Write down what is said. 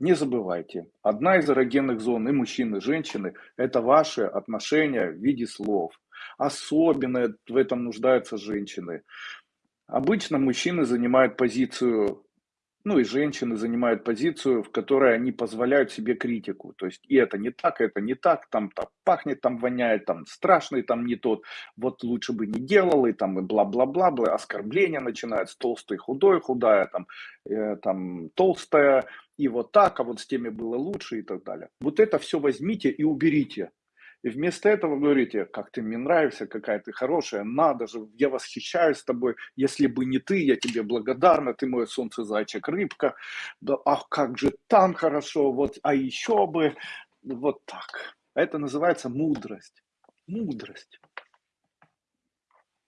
Не забывайте, одна из эрогенных зон и мужчины, и женщины– это ваши отношения в виде слов. Особенно в этом нуждаются женщины. Обычно мужчины занимают позицию ну и женщины занимают позицию, в которой они позволяют себе критику. То есть и это не так, это не так, там, там пахнет, там воняет, там страшный, там не тот. Вот лучше бы не делал, и там и бла-бла-бла, бла, оскорбления начинаются, толстый, худой, худая, там, э, там толстая, и вот так, а вот с теми было лучше и так далее. Вот это все возьмите и уберите. И вместо этого говорите, как ты мне нравишься, какая ты хорошая, надо же, я восхищаюсь тобой, если бы не ты, я тебе благодарна, ты мой солнце, зайчик, рыбка, да, ах, как же там хорошо, вот, а еще бы, вот так. Это называется мудрость. Мудрость.